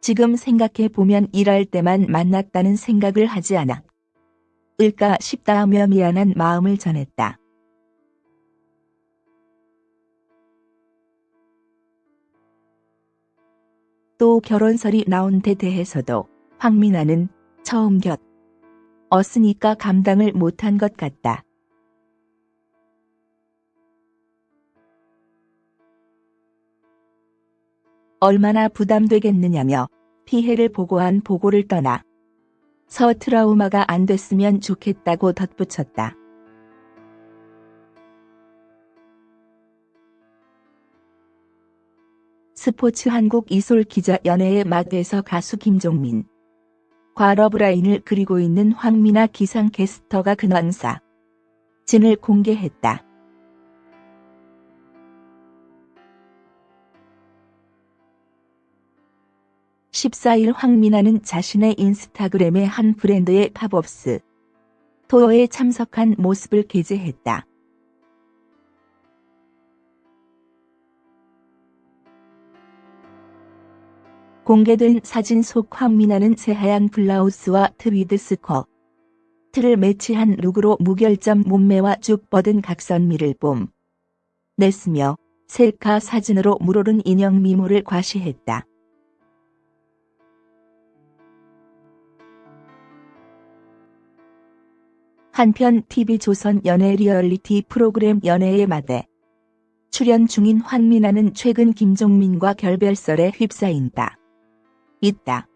지금 생각해보면 일할 때만 만났다는 생각을 하지 않아. 을까 싶다 하며 미안한 마음을 전했다. 또 결혼설이 나온 데 대해서도 황민아는 처음 곁 얻으니까 감당을 못한 것 같다. 얼마나 부담되겠느냐며 피해를 보고한 보고를 떠나 서 트라우마가 안 됐으면 좋겠다고 덧붙였다. 스포츠 한국 이솔 기자 연예의 맛에서 가수 김종민 과 러브라인을 그리고 있는 황미나 기상캐스터가 근황사 진을 공개했다. 14일 황미나는 자신의 인스타그램에 한 브랜드의 팝업스토어에 참석한 모습을 게재했다. 공개된 사진 속 황미나는 새하얀 블라우스와 트위드 스커트를 매치한 룩으로 무결점 몸매와 쭉 뻗은 각선미를 뽐냈으며 셀카 사진으로 물오른 인형 미모를 과시했다. 한편 TV조선 연예 리얼리티 프로그램 연애의 마대 출연 중인 황민아는 최근 김종민과 결별설에 휩싸인다. 있다.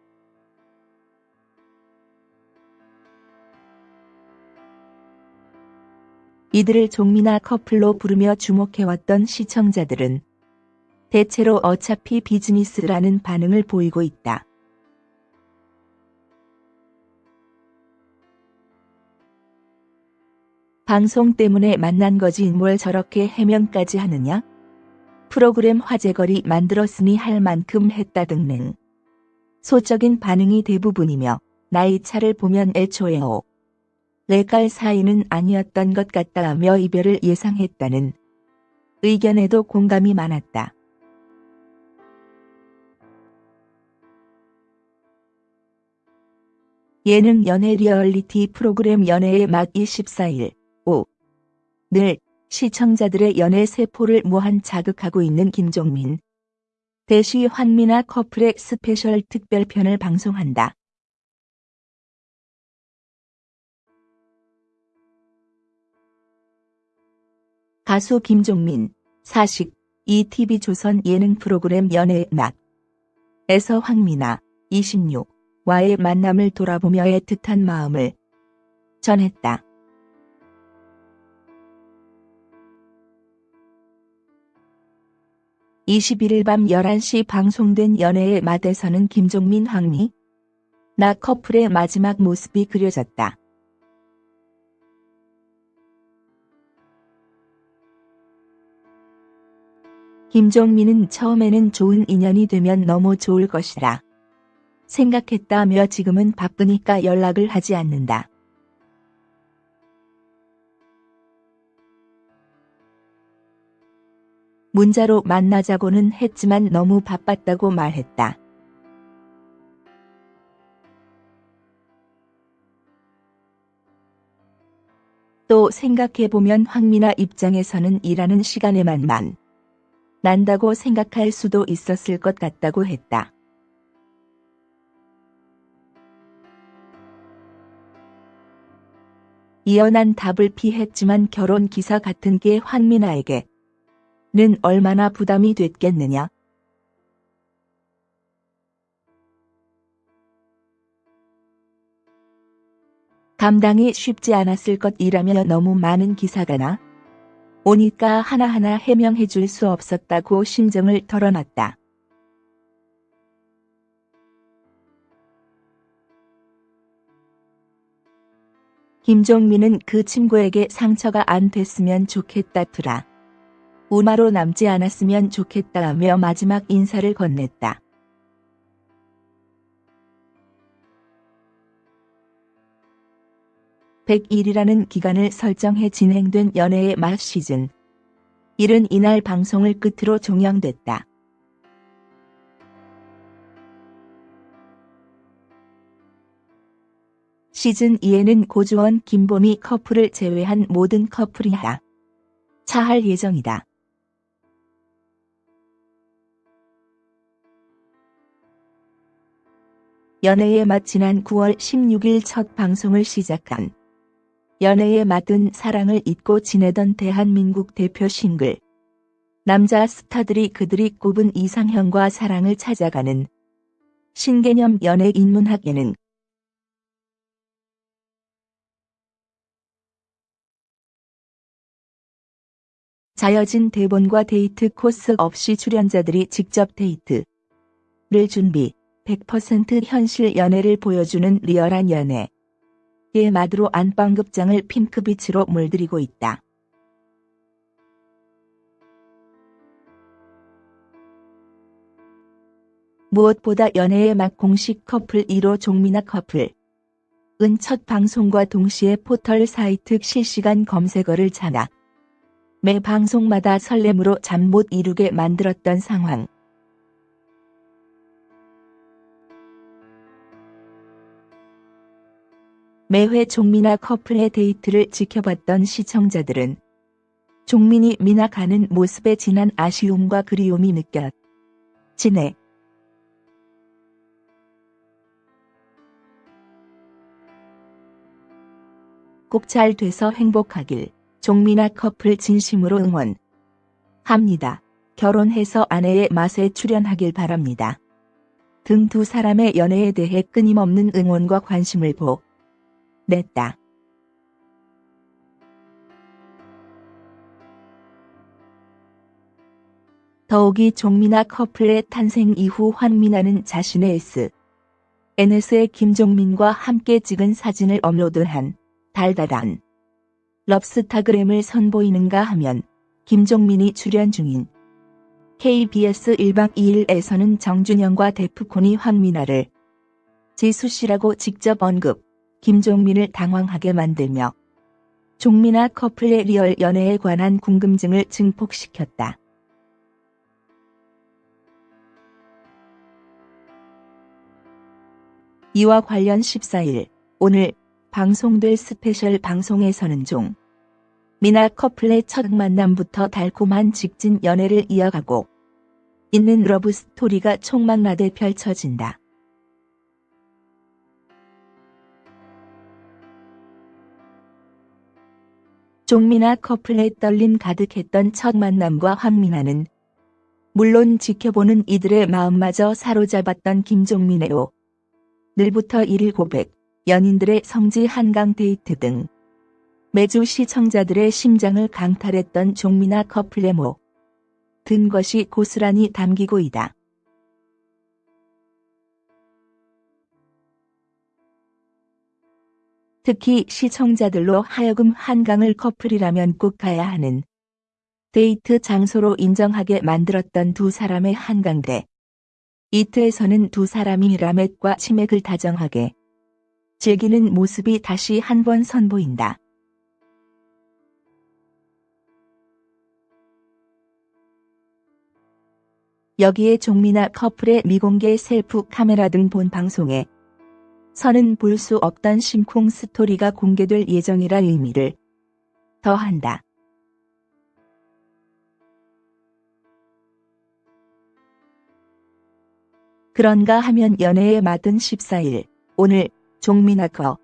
이들을 종민아 커플로 부르며 주목해왔던 시청자들은 대체로 어차피 비즈니스라는 반응을 보이고 있다. 방송 때문에 만난 거지 뭘 저렇게 해명까지 하느냐? 프로그램 화제거리 만들었으니 할 만큼 했다 등등. 소적인 반응이 대부분이며 나이 차를 보면 애초에 오. 레갈 사이는 아니었던 것 같다며 이별을 예상했다는 의견에도 공감이 많았다. 예능 연애 리얼리티 프로그램 연애의 맛 24일 5. 늘 시청자들의 연애 세포를 무한 자극하고 있는 김종민. 대시 환미나 커플의 스페셜 특별편을 방송한다. 가수 김종민, 사식, ETV조선 예능 프로그램 연애의 맛 에서 황미나, 26, 와의 만남을 돌아보며 애틋한 마음을 전했다. 21일 밤 11시 방송된 연애의 맛에서는 김종민 황미 나 커플의 마지막 모습이 그려졌다. 김종민은 처음에는 좋은 인연이 되면 너무 좋을 것이라 생각했다며 지금은 바쁘니까 연락을 하지 않는다. 문자로 만나자고는 했지만 너무 바빴다고 말했다. 또 생각해보면 황미나 입장에서는 일하는 시간에만 만 난다고 생각할 수도 있었을 것 같다고 했다. 이연한 답을 피했지만 결혼 기사 같은 게 황미나에게 는 얼마나 부담이 됐겠느냐. 감당이 쉽지 않았을 것이라며 너무 많은 기사가 나 오니까 하나하나 해명해 줄 수 없었다고 심정을 털어놨다. 김종민은 그 친구에게 상처가 안 됐으면 좋겠다더라. 우마로 남지 않았으면 좋겠다며 마지막 인사를 건넸다. 101이라는 기간을 설정해 진행된 연애의 맛 시즌. 1은 이날 방송을 끝으로 종영됐다. 시즌 2에는 고주원, 김보미 커플을 제외한 모든 커플이 하차할 예정이다. 연애의 맛 지난 9월 16일 첫 방송을 시작한 연애의 맛은 사랑을 잊고 지내던 대한민국 대표 싱글. 남자 스타들이 그들이 꼽은 이상형과 사랑을 찾아가는 신개념 연애 인문학 예능 짜여진 대본과 데이트 코스 없이 출연자들이 직접 데이트를 준비 100% 현실 연애를 보여주는 리얼한 연애의 맛으로 안방극장을 핑크빛으로 물들이고 있다. 무엇보다 연애의 맛 공식 커플 1호 종미나 커플은 첫 방송과 동시에 포털 사이트 실시간 검색어를 장악. 매 방송마다 설렘으로 잠 못 이루게 만들었던 상황. 매회 종민아 커플의 데이트를 지켜봤던 시청자들은 종민이 미나 가는 모습에 진한 아쉬움과 그리움이 느껴지네. 꼭 잘 돼서 행복하길 종민아 커플 진심으로 응원합니다. 결혼해서 아내의 맛에 출연하길 바랍니다. 등 두 사람의 연애에 대해 끊임없는 응원과 관심을 보 냈다. 더욱이 종민아 커플의 탄생 이후 환민아는 자신의 S. NS에 김종민과 함께 찍은 사진을 업로드한 달달한 럽스타그램을 선보이는가 하면 김종민이 출연 중인 KBS 1박 2일에서는 정준영과 데프콘이 황미나를 지수 씨라고 직접 언급, 김종민을 당황하게 만들며 종미나 커플의 리얼 연애에 관한 궁금증을 증폭시켰다. 이와 관련 14일 오늘 방송될 스페셜 방송에서는 종미나 커플의 첫 만남부터 달콤한 직진 연애를 이어가고 있는 러브 스토리가 총망라돼 펼쳐진다. 종미나 커플의 떨림 가득했던 첫 만남과 황미나는 물론 지켜보는 이들의 마음마저 사로잡았던 김종민의 늘부터 일일 고백, 연인들의 성지 한강 데이트 등 매주 시청자들의 심장을 강탈했던 종미나 커플의 모든 것이 고스란히 담기고 있다. 특히 시청자들로 하여금 한강을 커플이라면 꼭 가야 하는 데이트 장소로 인정하게 만들었던 두 사람의 한강대. 이트에서는 두 사람이 라멧과 치맥을 다정하게 즐기는 모습이 다시 한번 선보인다. 여기에 종미나 커플의 미공개 셀프 카메라 등 본 방송에 서는 볼수 없던 심쿵 스토리가 공개될 예정이라 의미를 더한다. 그런가 하면 연애의 맛은 14일 오늘 종미나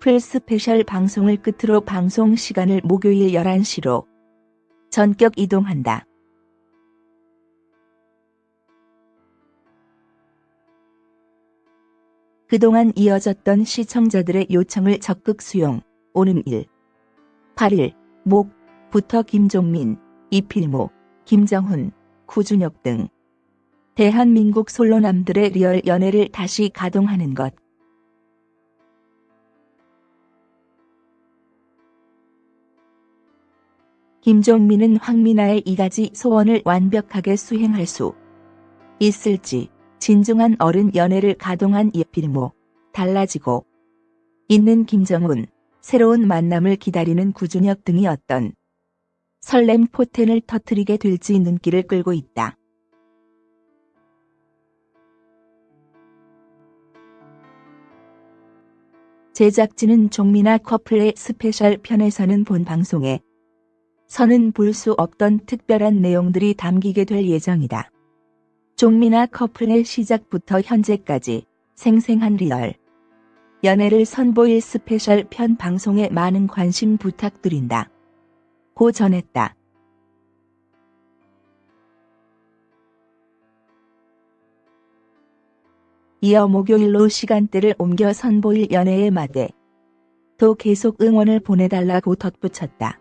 커플 스페셜 방송을 끝으로 방송 시간을 목요일 11시로 전격 이동한다. 그동안 이어졌던 시청자들의 요청을 적극 수용, 오는 1, 8일, 목부터 김종민, 이필모, 김정훈, 구준혁 등 대한민국 솔로남들의 리얼 연애를 다시 가동하는 것. 김종민은 황미나의 이가지 소원을 완벽하게 수행할 수 있을지 진중한 어른 연애를 가동한 이필모 달라지고 있는 김정훈 새로운 만남을 기다리는 구준혁 등이 어떤 설렘 포텐을 터트리게 될지 눈길을 끌고 있다. 제작진은 종미나 커플의 스페셜 편에서는 본 방송에서는 볼 수 없던 특별한 내용들이 담기게 될 예정이다. 종미나 커플의 시작부터 현재까지 생생한 리얼 연애를 선보일 스페셜 편 방송에 많은 관심 부탁드린다. 고 전했다. 이어 목요일로 시간대를 옮겨 선보일 연애의 맛에 또 계속 응원을 보내달라고 덧붙였다.